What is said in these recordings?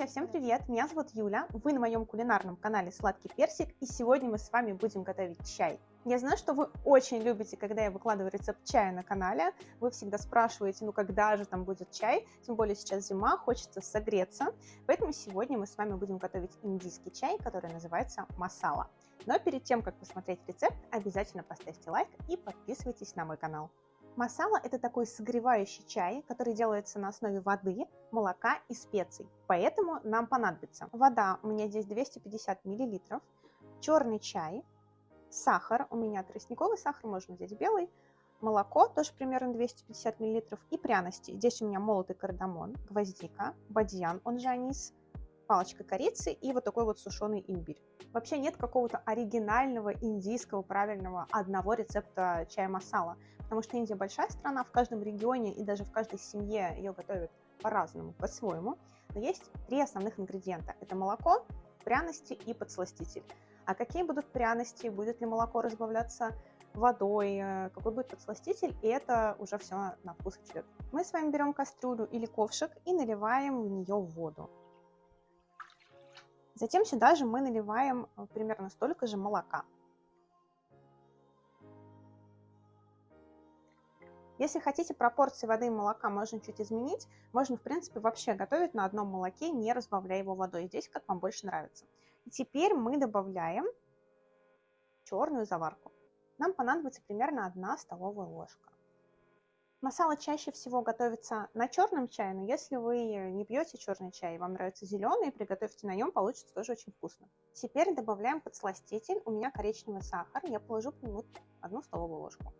Друзья, всем привет! Меня зовут Юля, вы на моем кулинарном канале Сладкий Персик, и сегодня мы с вами будем готовить чай. Я знаю, что вы очень любите, когда я выкладываю рецепт чая на канале, вы всегда спрашиваете, ну когда же там будет чай, тем более сейчас зима, хочется согреться, поэтому сегодня мы с вами будем готовить индийский чай, который называется масала. Но перед тем, как посмотреть рецепт, обязательно поставьте лайк и подписывайтесь на мой канал. Масала – это такой согревающий чай, который делается на основе воды, молока и специй. Поэтому нам понадобится вода, у меня здесь 250 мл, черный чай, сахар, у меня тростниковый сахар, можно взять белый, молоко, тоже примерно 250 мл, и пряности. Здесь у меня молотый кардамон, гвоздика, бадьян, он же анис, палочка корицы и вот такой вот сушеный имбирь. Вообще нет какого-то оригинального индийского правильного одного рецепта чая масала, потому что Индия большая страна, в каждом регионе и даже в каждой семье ее готовят по-разному, по-своему. Но есть три основных ингредиента. Это молоко, пряности и подсластитель. А какие будут пряности, будет ли молоко разбавляться водой, э, какой будет подсластитель, и это уже все на вкус и цвет. Мы с вами берем кастрюлю или ковшик и наливаем в нее воду. Затем сюда же мы наливаем э, примерно столько же молока. Если хотите пропорции воды и молока можно чуть изменить, можно в принципе вообще готовить на одном молоке, не разбавляя его водой. Здесь как вам больше нравится. И теперь мы добавляем черную заварку. Нам понадобится примерно 1 столовая ложка. Масала чаще всего готовится на черном чае, но если вы не пьете черный чай, и вам нравится зеленый, приготовьте на нем, получится тоже очень вкусно. Теперь добавляем подсластитель. У меня коричневый сахар, я положу к нему одну столовую ложку.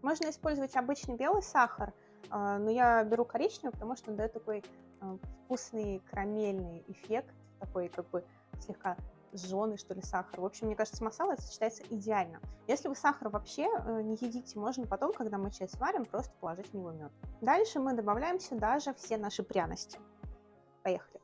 Можно использовать обычный белый сахар, а, но я беру коричневый, потому что он дает такой а, вкусный карамельный эффект, такой как бы слегка жженый, что ли, сахар. В общем, мне кажется, масала сочетается идеально. Если вы сахар вообще э, не едите, можно потом, когда мы чай сварим, просто положить в него мед. Дальше мы добавляем сюда же все наши пряности. Поехали.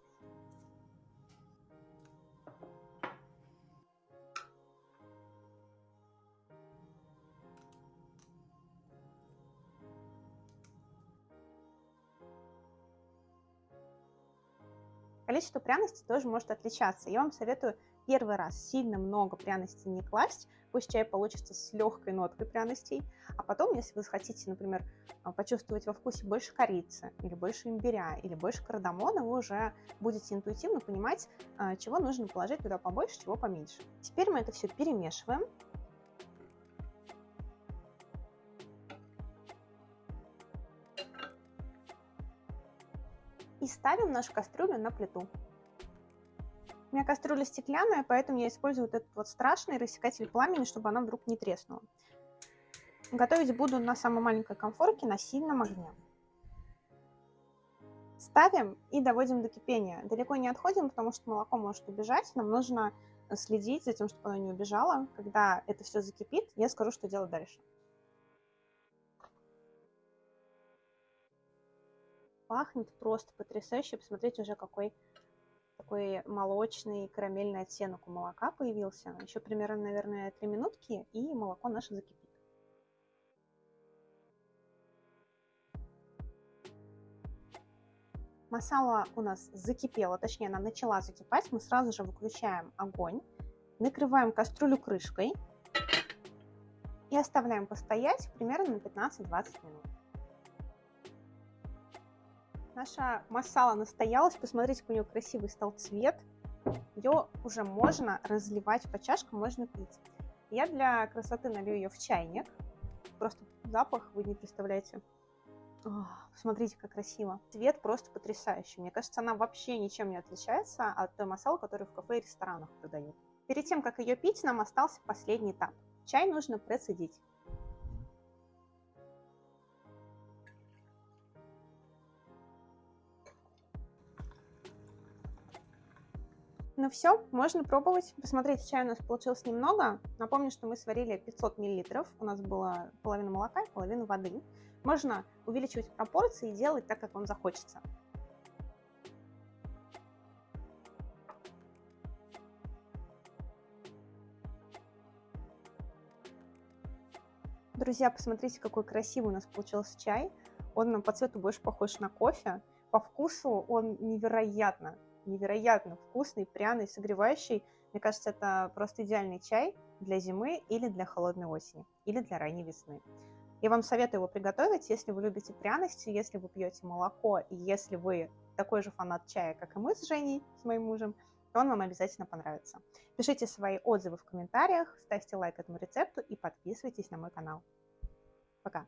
Количество пряностей тоже может отличаться. Я вам советую первый раз сильно много пряностей не класть, пусть чай получится с легкой ноткой пряностей, а потом, если вы хотите, например, а, почувствовать во вкусе больше корицы, или больше имбиря, или больше кардамона, вы уже будете интуитивно понимать, а, чего нужно положить туда побольше, чего поменьше. Теперь мы это все перемешиваем. и ставим нашу кастрюлю на плиту. У меня кастрюля стеклянная, поэтому я использую вот этот вот страшный рассекатель пламени, чтобы она вдруг не треснула. Готовить буду на самой маленькой конфорке на сильном огне. Ставим и доводим до кипения. Далеко не отходим, потому что молоко может убежать. Нам нужно следить за тем, чтобы оно не убежало. Когда это все закипит, я скажу, что делать дальше. пахнет просто потрясающе. Посмотрите уже какой такой молочный карамельный оттенок у молока появился. Еще примерно, наверное, 3 минутки, и молоко наше закипит. Масала у нас закипела, точнее она начала закипать. Мы сразу же выключаем огонь, накрываем кастрюлю крышкой и оставляем постоять примерно на 15-20 минут. Наша масала настоялась. Посмотрите, какой у нее красивый стал цвет. Ее уже можно разливать по чашкам, можно пить. Я для красоты налью ее в чайник. Просто запах вы не представляете. О, посмотрите, как красиво. Цвет просто потрясающий. Мне кажется, она вообще ничем не отличается от той масала, которую в кафе и ресторанах продают. Перед тем, как ее пить, нам остался последний этап. Чай нужно процедить. Ну все, можно пробовать. Посмотрите, чая у нас получилось немного. Напомню, что мы сварили 500 мл. У нас была половина молока и половина воды. Можно увеличивать пропорции и делать так, как вам захочется. Друзья, посмотрите, какой красивый у нас получился чай. Он по цвету больше похож на кофе. По вкусу он невероятно, невероятно вкусный, пряный, согревающий. Мне кажется, это просто идеальный чай для зимы или для холодной осени, или для ранней весны. Я вам советую его приготовить, если вы любите пряности, если вы пьете молоко, и если вы такой же фанат чая, как и мы с Женей, с моим мужем, то он вам обязательно понравится. Пишите свои отзывы в комментариях, ставьте лайк этому рецепту и подписывайтесь на мой канал. Пока!